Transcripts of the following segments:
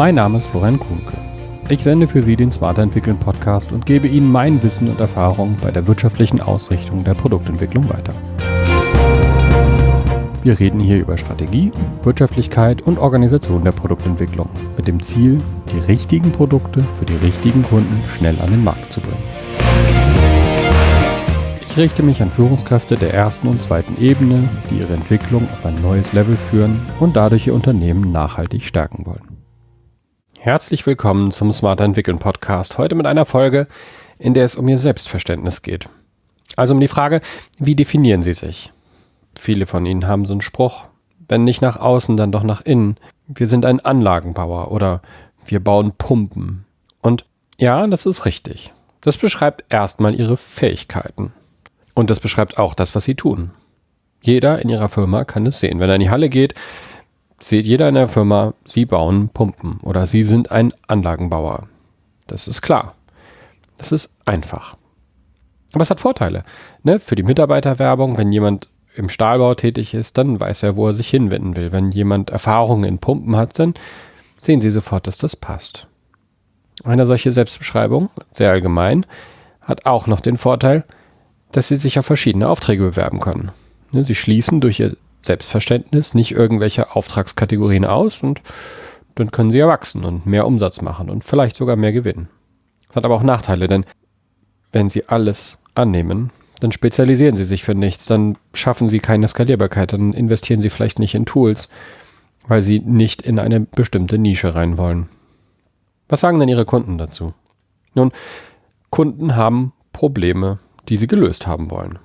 Mein Name ist Florian Kuhnke. Ich sende für Sie den Smarter Entwickeln Podcast und gebe Ihnen mein Wissen und Erfahrung bei der wirtschaftlichen Ausrichtung der Produktentwicklung weiter. Wir reden hier über Strategie, Wirtschaftlichkeit und Organisation der Produktentwicklung mit dem Ziel, die richtigen Produkte für die richtigen Kunden schnell an den Markt zu bringen. Ich richte mich an Führungskräfte der ersten und zweiten Ebene, die ihre Entwicklung auf ein neues Level führen und dadurch ihr Unternehmen nachhaltig stärken wollen. Herzlich willkommen zum Smarter Entwickeln Podcast. Heute mit einer Folge, in der es um Ihr Selbstverständnis geht. Also um die Frage, wie definieren Sie sich? Viele von Ihnen haben so einen Spruch, wenn nicht nach außen, dann doch nach innen. Wir sind ein Anlagenbauer oder wir bauen Pumpen. Und ja, das ist richtig. Das beschreibt erstmal Ihre Fähigkeiten. Und das beschreibt auch das, was Sie tun. Jeder in Ihrer Firma kann es sehen. Wenn er in die Halle geht, sieht jeder in der Firma, sie bauen Pumpen oder sie sind ein Anlagenbauer. Das ist klar. Das ist einfach. Aber es hat Vorteile. Ne? Für die Mitarbeiterwerbung, wenn jemand im Stahlbau tätig ist, dann weiß er, wo er sich hinwenden will. Wenn jemand Erfahrungen in Pumpen hat, dann sehen Sie sofort, dass das passt. Eine solche Selbstbeschreibung, sehr allgemein, hat auch noch den Vorteil, dass Sie sich auf verschiedene Aufträge bewerben können. Ne, sie schließen durch Ihr Selbstverständnis nicht irgendwelche Auftragskategorien aus und dann können sie ja wachsen und mehr Umsatz machen und vielleicht sogar mehr gewinnen. Das hat aber auch Nachteile, denn wenn sie alles annehmen, dann spezialisieren sie sich für nichts, dann schaffen sie keine Skalierbarkeit, dann investieren sie vielleicht nicht in Tools, weil sie nicht in eine bestimmte Nische rein wollen. Was sagen denn Ihre Kunden dazu? Nun, Kunden haben Probleme, die sie gelöst haben wollen.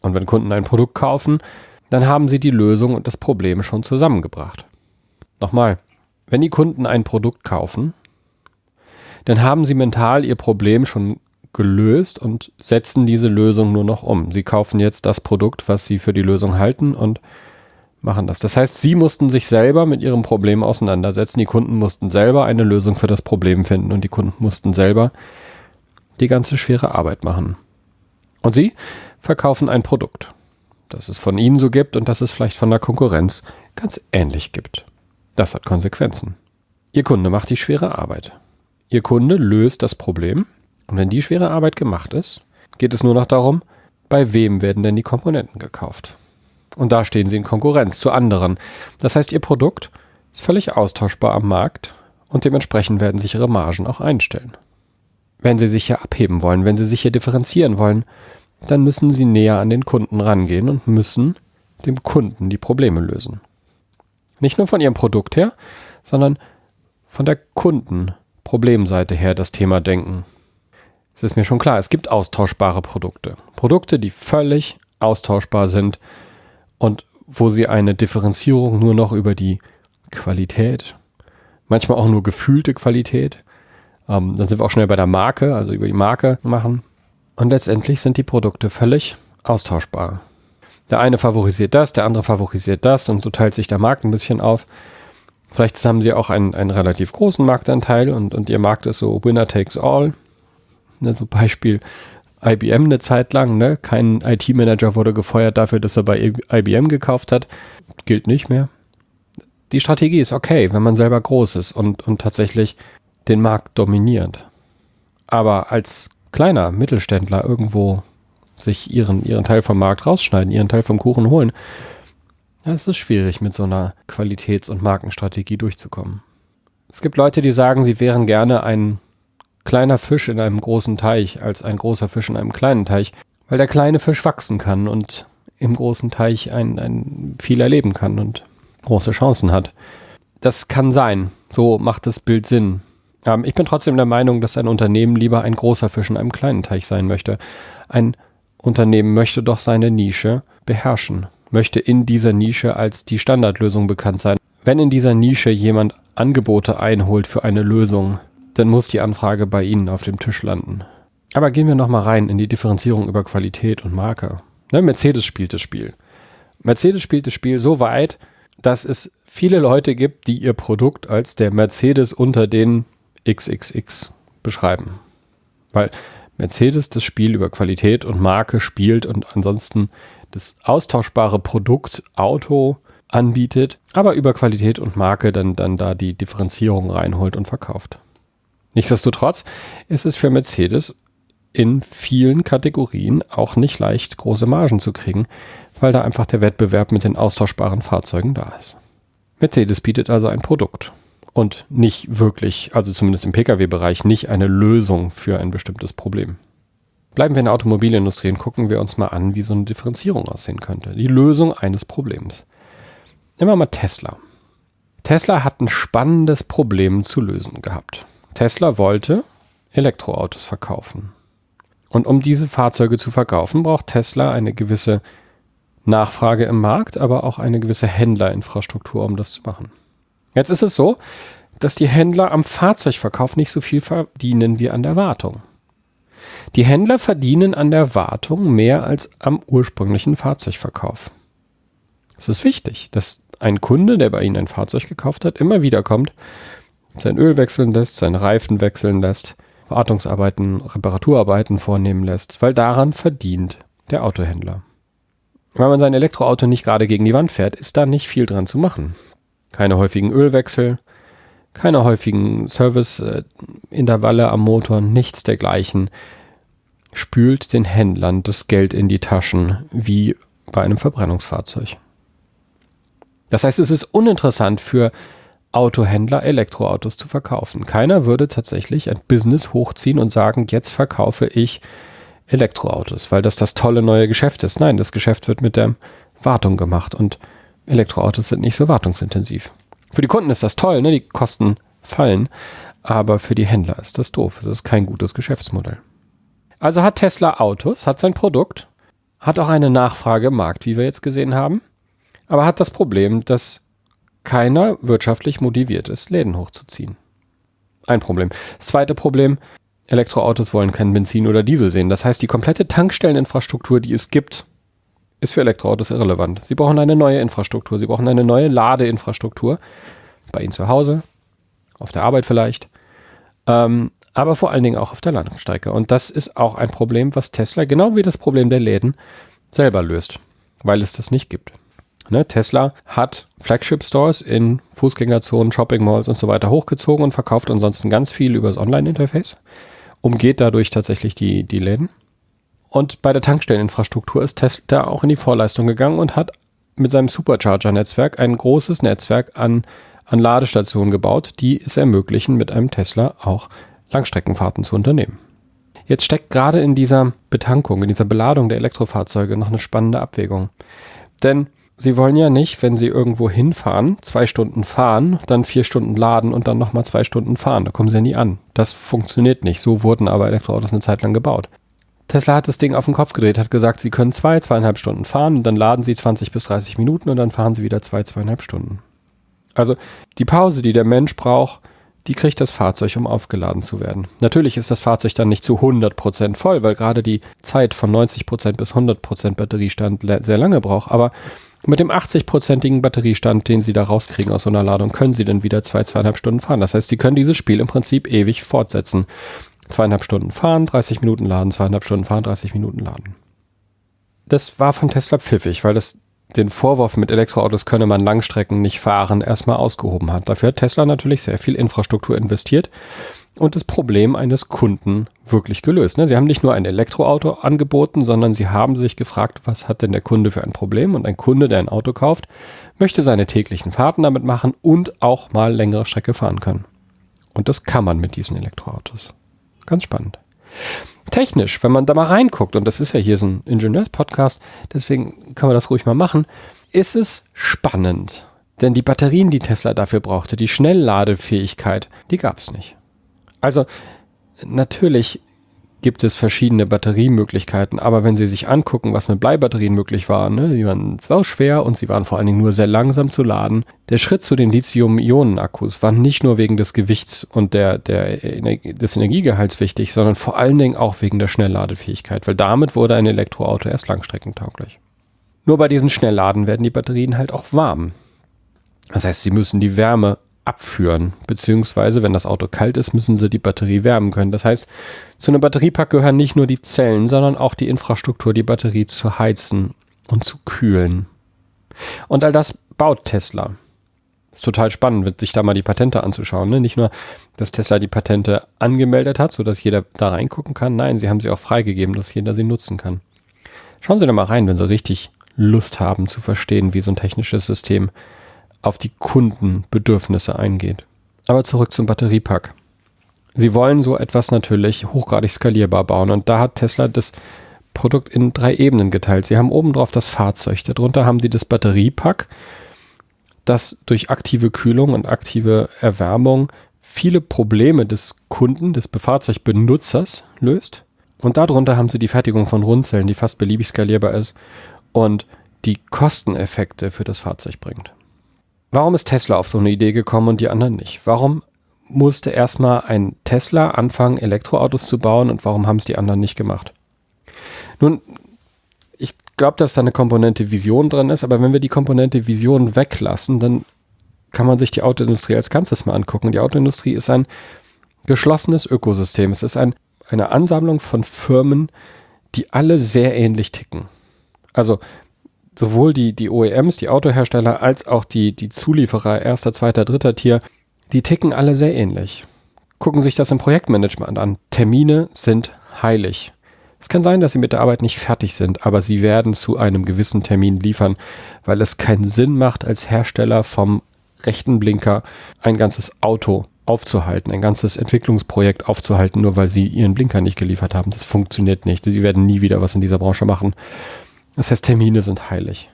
Und wenn Kunden ein Produkt kaufen, dann haben Sie die Lösung und das Problem schon zusammengebracht. Nochmal, wenn die Kunden ein Produkt kaufen, dann haben Sie mental Ihr Problem schon gelöst und setzen diese Lösung nur noch um. Sie kaufen jetzt das Produkt, was Sie für die Lösung halten und machen das. Das heißt, Sie mussten sich selber mit Ihrem Problem auseinandersetzen. Die Kunden mussten selber eine Lösung für das Problem finden und die Kunden mussten selber die ganze schwere Arbeit machen. Und Sie verkaufen ein Produkt dass es von ihnen so gibt und dass es vielleicht von der Konkurrenz ganz ähnlich gibt. Das hat Konsequenzen. Ihr Kunde macht die schwere Arbeit. Ihr Kunde löst das Problem und wenn die schwere Arbeit gemacht ist, geht es nur noch darum, bei wem werden denn die Komponenten gekauft. Und da stehen sie in Konkurrenz zu anderen. Das heißt, ihr Produkt ist völlig austauschbar am Markt und dementsprechend werden sich ihre Margen auch einstellen. Wenn sie sich hier abheben wollen, wenn sie sich hier differenzieren wollen, dann müssen sie näher an den Kunden rangehen und müssen dem Kunden die Probleme lösen. Nicht nur von ihrem Produkt her, sondern von der Kundenproblemseite her das Thema denken. Es ist mir schon klar, es gibt austauschbare Produkte. Produkte, die völlig austauschbar sind und wo sie eine Differenzierung nur noch über die Qualität, manchmal auch nur gefühlte Qualität, ähm, dann sind wir auch schnell bei der Marke, also über die Marke machen. Und letztendlich sind die Produkte völlig austauschbar. Der eine favorisiert das, der andere favorisiert das und so teilt sich der Markt ein bisschen auf. Vielleicht haben sie auch einen, einen relativ großen Marktanteil und, und ihr Markt ist so Winner takes all. Ne, so Beispiel IBM eine Zeit lang. Ne? Kein IT-Manager wurde gefeuert dafür, dass er bei IBM gekauft hat. Gilt nicht mehr. Die Strategie ist okay, wenn man selber groß ist und, und tatsächlich den Markt dominiert. Aber als kleiner Mittelständler irgendwo sich ihren, ihren Teil vom Markt rausschneiden, ihren Teil vom Kuchen holen, ja, es ist schwierig, mit so einer Qualitäts- und Markenstrategie durchzukommen. Es gibt Leute, die sagen, sie wären gerne ein kleiner Fisch in einem großen Teich als ein großer Fisch in einem kleinen Teich, weil der kleine Fisch wachsen kann und im großen Teich ein, ein viel erleben kann und große Chancen hat. Das kann sein. So macht das Bild Sinn. Ähm, ich bin trotzdem der Meinung, dass ein Unternehmen lieber ein großer Fisch in einem kleinen Teich sein möchte. Ein Unternehmen möchte doch seine Nische beherrschen, möchte in dieser Nische als die Standardlösung bekannt sein. Wenn in dieser Nische jemand Angebote einholt für eine Lösung, dann muss die Anfrage bei Ihnen auf dem Tisch landen. Aber gehen wir nochmal rein in die Differenzierung über Qualität und Marke. Ne, Mercedes spielt das Spiel. Mercedes spielt das Spiel so weit, dass es viele Leute gibt, die ihr Produkt als der Mercedes unter den XXX beschreiben. Weil Mercedes das Spiel über Qualität und Marke spielt und ansonsten das austauschbare Produkt Auto anbietet, aber über Qualität und Marke dann, dann da die Differenzierung reinholt und verkauft. Nichtsdestotrotz ist es für Mercedes in vielen Kategorien auch nicht leicht, große Margen zu kriegen, weil da einfach der Wettbewerb mit den austauschbaren Fahrzeugen da ist. Mercedes bietet also ein Produkt und nicht wirklich, also zumindest im Pkw-Bereich, nicht eine Lösung für ein bestimmtes Problem. Bleiben wir in der Automobilindustrie und gucken wir uns mal an, wie so eine Differenzierung aussehen könnte. Die Lösung eines Problems. Nehmen wir mal Tesla. Tesla hat ein spannendes Problem zu lösen gehabt. Tesla wollte Elektroautos verkaufen. Und um diese Fahrzeuge zu verkaufen, braucht Tesla eine gewisse Nachfrage im Markt, aber auch eine gewisse Händlerinfrastruktur, um das zu machen. Jetzt ist es so, dass die Händler am Fahrzeugverkauf nicht so viel verdienen wie an der Wartung. Die Händler verdienen an der Wartung mehr als am ursprünglichen Fahrzeugverkauf. Es ist wichtig, dass ein Kunde, der bei Ihnen ein Fahrzeug gekauft hat, immer wieder kommt, sein Öl wechseln lässt, seine Reifen wechseln lässt, Wartungsarbeiten, Reparaturarbeiten vornehmen lässt, weil daran verdient der Autohändler. Wenn man sein Elektroauto nicht gerade gegen die Wand fährt, ist da nicht viel dran zu machen. Keine häufigen Ölwechsel, keine häufigen Serviceintervalle am Motor, nichts dergleichen. Spült den Händlern das Geld in die Taschen wie bei einem Verbrennungsfahrzeug. Das heißt, es ist uninteressant für Autohändler Elektroautos zu verkaufen. Keiner würde tatsächlich ein Business hochziehen und sagen, jetzt verkaufe ich Elektroautos, weil das das tolle neue Geschäft ist. Nein, das Geschäft wird mit der Wartung gemacht und Elektroautos sind nicht so wartungsintensiv. Für die Kunden ist das toll, ne? die Kosten fallen, aber für die Händler ist das doof. Es ist kein gutes Geschäftsmodell. Also hat Tesla Autos, hat sein Produkt, hat auch eine Nachfrage im Markt, wie wir jetzt gesehen haben, aber hat das Problem, dass keiner wirtschaftlich motiviert ist, Läden hochzuziehen. Ein Problem. Das zweite Problem, Elektroautos wollen kein Benzin oder Diesel sehen. Das heißt, die komplette Tankstelleninfrastruktur, die es gibt, ist für Elektroautos irrelevant. Sie brauchen eine neue Infrastruktur. Sie brauchen eine neue Ladeinfrastruktur. Bei Ihnen zu Hause, auf der Arbeit vielleicht, ähm, aber vor allen Dingen auch auf der Landstrecke. Und das ist auch ein Problem, was Tesla, genau wie das Problem der Läden, selber löst, weil es das nicht gibt. Ne, Tesla hat Flagship-Stores in Fußgängerzonen, Shopping-Malls und so weiter hochgezogen und verkauft ansonsten ganz viel über das Online-Interface, umgeht dadurch tatsächlich die, die Läden. Und bei der Tankstelleninfrastruktur ist Tesla auch in die Vorleistung gegangen und hat mit seinem Supercharger-Netzwerk ein großes Netzwerk an, an Ladestationen gebaut, die es ermöglichen, mit einem Tesla auch Langstreckenfahrten zu unternehmen. Jetzt steckt gerade in dieser Betankung, in dieser Beladung der Elektrofahrzeuge noch eine spannende Abwägung. Denn Sie wollen ja nicht, wenn Sie irgendwo hinfahren, zwei Stunden fahren, dann vier Stunden laden und dann nochmal zwei Stunden fahren. Da kommen Sie ja nie an. Das funktioniert nicht. So wurden aber Elektroautos eine Zeit lang gebaut. Tesla hat das Ding auf den Kopf gedreht, hat gesagt, Sie können zwei, zweieinhalb Stunden fahren und dann laden Sie 20 bis 30 Minuten und dann fahren Sie wieder zwei, zweieinhalb Stunden. Also die Pause, die der Mensch braucht, die kriegt das Fahrzeug, um aufgeladen zu werden. Natürlich ist das Fahrzeug dann nicht zu 100% voll, weil gerade die Zeit von 90% bis 100% Batteriestand sehr lange braucht, aber mit dem 80-prozentigen Batteriestand, den Sie da rauskriegen aus so einer Ladung, können Sie dann wieder zwei, zweieinhalb Stunden fahren. Das heißt, Sie können dieses Spiel im Prinzip ewig fortsetzen. Zweieinhalb Stunden fahren, 30 Minuten laden, zweieinhalb Stunden fahren, 30 Minuten laden. Das war von Tesla pfiffig, weil das den Vorwurf mit Elektroautos könne man Langstrecken nicht fahren, erstmal ausgehoben hat. Dafür hat Tesla natürlich sehr viel Infrastruktur investiert und das Problem eines Kunden wirklich gelöst. Ne? Sie haben nicht nur ein Elektroauto angeboten, sondern sie haben sich gefragt, was hat denn der Kunde für ein Problem? Und ein Kunde, der ein Auto kauft, möchte seine täglichen Fahrten damit machen und auch mal längere Strecke fahren können. Und das kann man mit diesen Elektroautos. Ganz spannend. Technisch, wenn man da mal reinguckt, und das ist ja hier so ein Ingenieurspodcast, deswegen kann man das ruhig mal machen, ist es spannend. Denn die Batterien, die Tesla dafür brauchte, die Schnellladefähigkeit, die gab es nicht. Also natürlich gibt es verschiedene Batteriemöglichkeiten, aber wenn Sie sich angucken, was mit Bleibatterien möglich war, ne, die waren schwer und sie waren vor allen Dingen nur sehr langsam zu laden. Der Schritt zu den Lithium-Ionen-Akkus war nicht nur wegen des Gewichts und der, der, des Energiegehalts wichtig, sondern vor allen Dingen auch wegen der Schnellladefähigkeit, weil damit wurde ein Elektroauto erst langstreckentauglich. Nur bei diesem Schnellladen werden die Batterien halt auch warm. Das heißt, sie müssen die Wärme abführen. Beziehungsweise, wenn das Auto kalt ist, müssen sie die Batterie wärmen können. Das heißt, zu einem Batteriepack gehören nicht nur die Zellen, sondern auch die Infrastruktur, die Batterie zu heizen und zu kühlen. Und all das baut Tesla? ist total spannend, sich da mal die Patente anzuschauen. Ne? Nicht nur, dass Tesla die Patente angemeldet hat, sodass jeder da reingucken kann. Nein, sie haben sie auch freigegeben, dass jeder sie nutzen kann. Schauen Sie da mal rein, wenn Sie richtig Lust haben zu verstehen, wie so ein technisches System auf die Kundenbedürfnisse eingeht. Aber zurück zum Batteriepack. Sie wollen so etwas natürlich hochgradig skalierbar bauen und da hat Tesla das Produkt in drei Ebenen geteilt. Sie haben oben drauf das Fahrzeug, darunter haben sie das Batteriepack das durch aktive Kühlung und aktive Erwärmung viele Probleme des Kunden, des Fahrzeugbenutzers löst. Und darunter haben sie die Fertigung von Rundzellen, die fast beliebig skalierbar ist und die Kosteneffekte für das Fahrzeug bringt. Warum ist Tesla auf so eine Idee gekommen und die anderen nicht? Warum musste erstmal ein Tesla anfangen, Elektroautos zu bauen und warum haben es die anderen nicht gemacht? Nun, glaube, dass da eine Komponente Vision drin ist, aber wenn wir die Komponente Vision weglassen, dann kann man sich die Autoindustrie als Ganzes mal angucken. Die Autoindustrie ist ein geschlossenes Ökosystem. Es ist ein, eine Ansammlung von Firmen, die alle sehr ähnlich ticken. Also sowohl die, die OEMs, die Autohersteller, als auch die, die Zulieferer erster, zweiter, dritter Tier, die ticken alle sehr ähnlich. Gucken sich das im Projektmanagement an. Termine sind heilig. Es kann sein, dass sie mit der Arbeit nicht fertig sind, aber sie werden zu einem gewissen Termin liefern, weil es keinen Sinn macht, als Hersteller vom rechten Blinker ein ganzes Auto aufzuhalten, ein ganzes Entwicklungsprojekt aufzuhalten, nur weil sie ihren Blinker nicht geliefert haben. Das funktioniert nicht. Sie werden nie wieder was in dieser Branche machen. Das heißt, Termine sind heilig.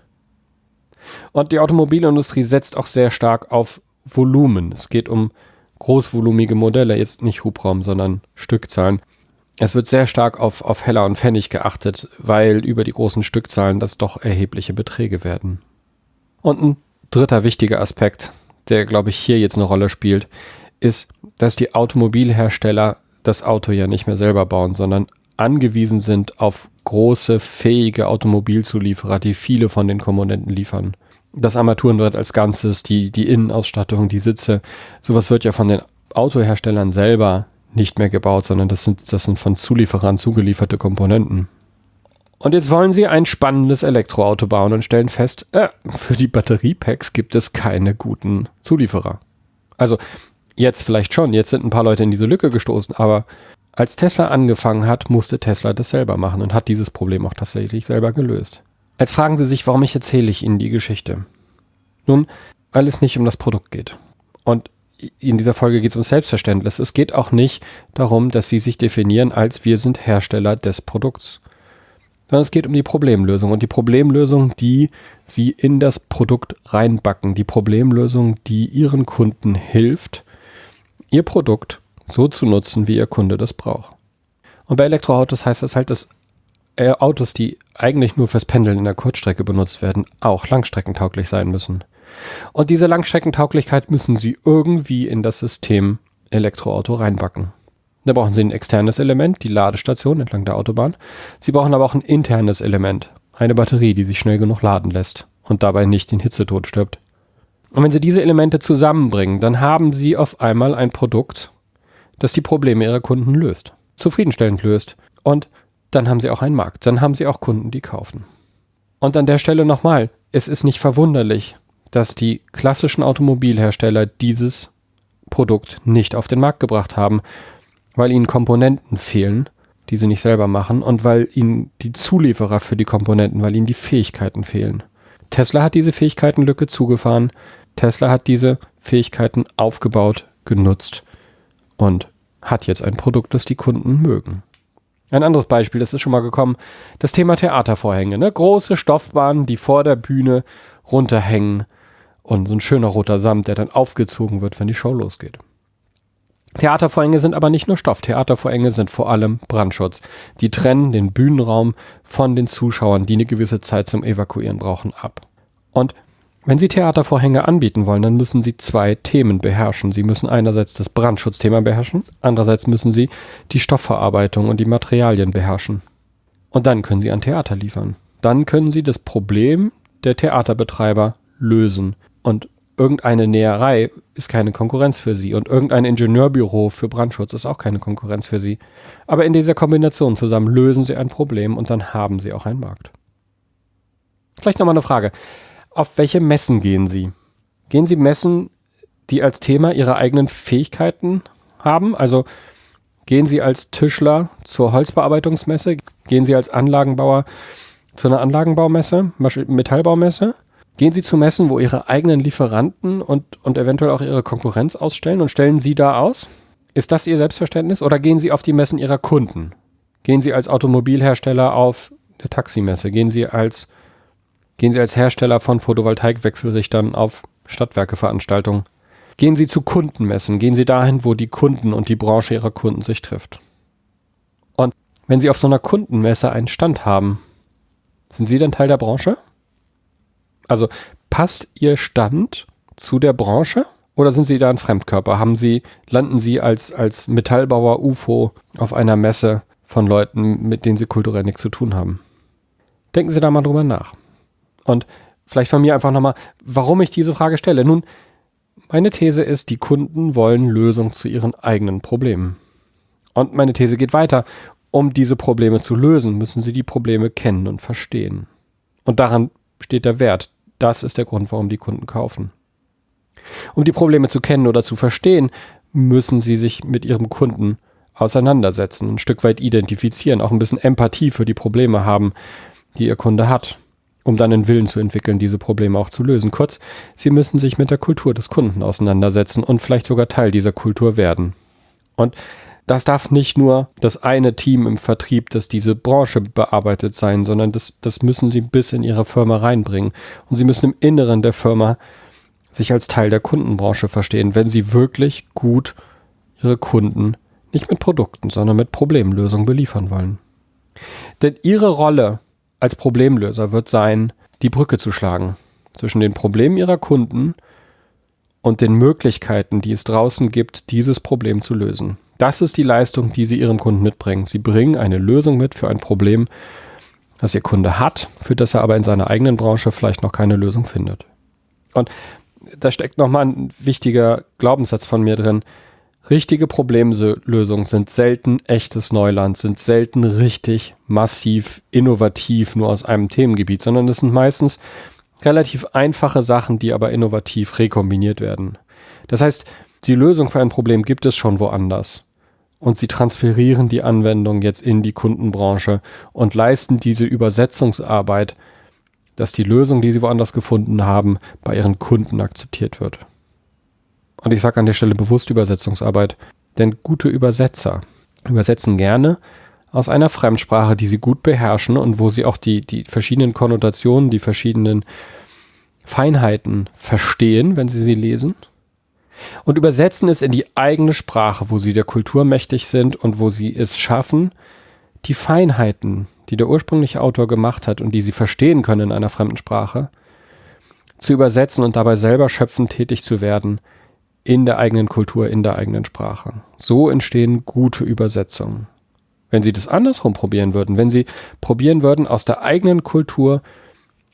Und die Automobilindustrie setzt auch sehr stark auf Volumen. Es geht um großvolumige Modelle, jetzt nicht Hubraum, sondern Stückzahlen. Es wird sehr stark auf, auf Heller und Pfennig geachtet, weil über die großen Stückzahlen das doch erhebliche Beträge werden. Und ein dritter wichtiger Aspekt, der glaube ich hier jetzt eine Rolle spielt, ist, dass die Automobilhersteller das Auto ja nicht mehr selber bauen, sondern angewiesen sind auf große, fähige Automobilzulieferer, die viele von den Komponenten liefern. Das Armaturenbrett als Ganzes, die, die Innenausstattung, die Sitze, sowas wird ja von den Autoherstellern selber nicht mehr gebaut, sondern das sind, das sind von Zulieferern zugelieferte Komponenten. Und jetzt wollen sie ein spannendes Elektroauto bauen und stellen fest, äh, für die Batteriepacks gibt es keine guten Zulieferer. Also jetzt vielleicht schon, jetzt sind ein paar Leute in diese Lücke gestoßen, aber als Tesla angefangen hat, musste Tesla das selber machen und hat dieses Problem auch tatsächlich selber gelöst. Jetzt fragen Sie sich, warum ich erzähle ich Ihnen die Geschichte? Nun, weil es nicht um das Produkt geht. Und in dieser Folge geht es um Selbstverständnis. Es geht auch nicht darum, dass sie sich definieren als wir sind Hersteller des Produkts, sondern es geht um die Problemlösung und die Problemlösung, die sie in das Produkt reinbacken, die Problemlösung, die ihren Kunden hilft, ihr Produkt so zu nutzen, wie ihr Kunde das braucht. Und bei Elektroautos heißt das halt, dass äh, Autos, die eigentlich nur fürs Pendeln in der Kurzstrecke benutzt werden, auch langstreckentauglich sein müssen. Und diese Langstreckentauglichkeit müssen Sie irgendwie in das System Elektroauto reinbacken. Da brauchen Sie ein externes Element, die Ladestation entlang der Autobahn. Sie brauchen aber auch ein internes Element, eine Batterie, die sich schnell genug laden lässt und dabei nicht den Hitzetod stirbt. Und wenn Sie diese Elemente zusammenbringen, dann haben Sie auf einmal ein Produkt, das die Probleme Ihrer Kunden löst, zufriedenstellend löst. Und dann haben Sie auch einen Markt, dann haben Sie auch Kunden, die kaufen. Und an der Stelle nochmal, es ist nicht verwunderlich, dass die klassischen Automobilhersteller dieses Produkt nicht auf den Markt gebracht haben, weil ihnen Komponenten fehlen, die sie nicht selber machen und weil ihnen die Zulieferer für die Komponenten, weil ihnen die Fähigkeiten fehlen. Tesla hat diese Fähigkeitenlücke zugefahren, Tesla hat diese Fähigkeiten aufgebaut, genutzt und hat jetzt ein Produkt, das die Kunden mögen. Ein anderes Beispiel, das ist schon mal gekommen, das Thema Theatervorhänge. Ne? Große Stoffbahnen, die vor der Bühne runterhängen und so ein schöner roter Samt, der dann aufgezogen wird, wenn die Show losgeht. Theatervorhänge sind aber nicht nur Stoff. Theatervorhänge sind vor allem Brandschutz. Die trennen den Bühnenraum von den Zuschauern, die eine gewisse Zeit zum Evakuieren brauchen, ab. Und wenn Sie Theatervorhänge anbieten wollen, dann müssen Sie zwei Themen beherrschen. Sie müssen einerseits das Brandschutzthema beherrschen, andererseits müssen Sie die Stoffverarbeitung und die Materialien beherrschen. Und dann können Sie ein Theater liefern. Dann können Sie das Problem der Theaterbetreiber lösen. Und irgendeine Näherei ist keine Konkurrenz für sie und irgendein Ingenieurbüro für Brandschutz ist auch keine Konkurrenz für sie. Aber in dieser Kombination zusammen lösen sie ein Problem und dann haben sie auch einen Markt. Vielleicht nochmal eine Frage. Auf welche Messen gehen Sie? Gehen Sie Messen, die als Thema Ihre eigenen Fähigkeiten haben? Also gehen Sie als Tischler zur Holzbearbeitungsmesse? Gehen Sie als Anlagenbauer zu einer Anlagenbaumesse, Metallbaumesse? Gehen Sie zu Messen, wo Ihre eigenen Lieferanten und, und eventuell auch Ihre Konkurrenz ausstellen und stellen Sie da aus? Ist das Ihr Selbstverständnis? Oder gehen Sie auf die Messen Ihrer Kunden? Gehen Sie als Automobilhersteller auf der Taximesse? Gehen Sie als, gehen Sie als Hersteller von Photovoltaikwechselrichtern auf Stadtwerkeveranstaltungen? Gehen Sie zu Kundenmessen? Gehen Sie dahin, wo die Kunden und die Branche Ihrer Kunden sich trifft? Und wenn Sie auf so einer Kundenmesse einen Stand haben, sind Sie dann Teil der Branche? Also passt Ihr Stand zu der Branche? Oder sind Sie da ein Fremdkörper? Haben Sie, landen Sie als, als Metallbauer UFO auf einer Messe von Leuten, mit denen Sie kulturell nichts zu tun haben? Denken Sie da mal drüber nach. Und vielleicht von mir einfach nochmal, warum ich diese Frage stelle. Nun, meine These ist, die Kunden wollen Lösungen zu ihren eigenen Problemen. Und meine These geht weiter. Um diese Probleme zu lösen, müssen sie die Probleme kennen und verstehen. Und daran steht der Wert. Das ist der Grund, warum die Kunden kaufen. Um die Probleme zu kennen oder zu verstehen, müssen sie sich mit ihrem Kunden auseinandersetzen, ein Stück weit identifizieren, auch ein bisschen Empathie für die Probleme haben, die ihr Kunde hat, um dann einen Willen zu entwickeln, diese Probleme auch zu lösen. Kurz, sie müssen sich mit der Kultur des Kunden auseinandersetzen und vielleicht sogar Teil dieser Kultur werden. Und das darf nicht nur das eine Team im Vertrieb, das diese Branche bearbeitet sein, sondern das, das müssen sie bis in ihre Firma reinbringen. Und sie müssen im Inneren der Firma sich als Teil der Kundenbranche verstehen, wenn sie wirklich gut ihre Kunden nicht mit Produkten, sondern mit Problemlösungen beliefern wollen. Denn ihre Rolle als Problemlöser wird sein, die Brücke zu schlagen zwischen den Problemen ihrer Kunden und den Möglichkeiten, die es draußen gibt, dieses Problem zu lösen. Das ist die Leistung, die sie ihrem Kunden mitbringen. Sie bringen eine Lösung mit für ein Problem, das ihr Kunde hat, für das er aber in seiner eigenen Branche vielleicht noch keine Lösung findet. Und da steckt nochmal ein wichtiger Glaubenssatz von mir drin. Richtige Problemlösungen sind selten echtes Neuland, sind selten richtig massiv innovativ nur aus einem Themengebiet, sondern es sind meistens relativ einfache Sachen, die aber innovativ rekombiniert werden. Das heißt, die Lösung für ein Problem gibt es schon woanders. Und sie transferieren die Anwendung jetzt in die Kundenbranche und leisten diese Übersetzungsarbeit dass die Lösung, die sie woanders gefunden haben, bei ihren Kunden akzeptiert wird. Und ich sage an der Stelle bewusst Übersetzungsarbeit, denn gute Übersetzer übersetzen gerne aus einer Fremdsprache, die sie gut beherrschen und wo sie auch die, die verschiedenen Konnotationen, die verschiedenen Feinheiten verstehen, wenn sie sie lesen. Und übersetzen es in die eigene Sprache, wo sie der Kultur mächtig sind und wo sie es schaffen, die Feinheiten, die der ursprüngliche Autor gemacht hat und die sie verstehen können in einer fremden Sprache, zu übersetzen und dabei selber schöpfend tätig zu werden in der eigenen Kultur, in der eigenen Sprache. So entstehen gute Übersetzungen. Wenn Sie das andersrum probieren würden, wenn Sie probieren würden, aus der eigenen Kultur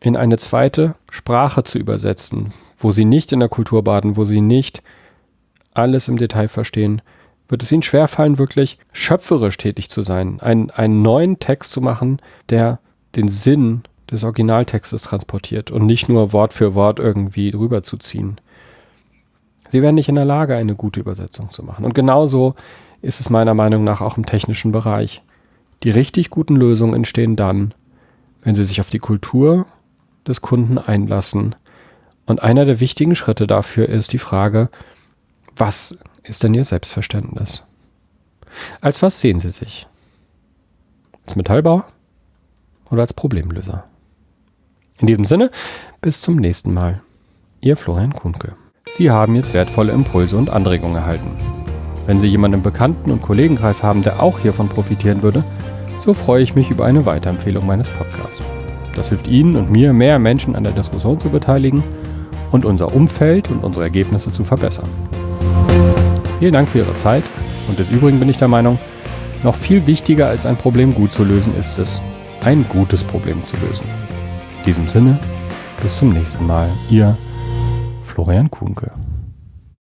in eine zweite Sprache zu übersetzen, wo Sie nicht in der Kultur baden, wo Sie nicht alles im Detail verstehen, wird es ihnen schwerfallen, wirklich schöpferisch tätig zu sein, einen, einen neuen Text zu machen, der den Sinn des Originaltextes transportiert und nicht nur Wort für Wort irgendwie drüber zu ziehen. Sie werden nicht in der Lage, eine gute Übersetzung zu machen. Und genauso ist es meiner Meinung nach auch im technischen Bereich. Die richtig guten Lösungen entstehen dann, wenn sie sich auf die Kultur des Kunden einlassen. Und einer der wichtigen Schritte dafür ist die Frage, was ist denn Ihr Selbstverständnis? Als was sehen Sie sich? Als Metallbauer oder als Problemlöser? In diesem Sinne, bis zum nächsten Mal. Ihr Florian Kuhnke. Sie haben jetzt wertvolle Impulse und Anregungen erhalten. Wenn Sie jemanden im Bekannten- und Kollegenkreis haben, der auch hiervon profitieren würde, so freue ich mich über eine Weiterempfehlung meines Podcasts. Das hilft Ihnen und mir, mehr Menschen an der Diskussion zu beteiligen und unser Umfeld und unsere Ergebnisse zu verbessern. Vielen Dank für Ihre Zeit und des Übrigen bin ich der Meinung, noch viel wichtiger als ein Problem gut zu lösen ist es, ein gutes Problem zu lösen. In diesem Sinne, bis zum nächsten Mal, Ihr Florian Kuhnke.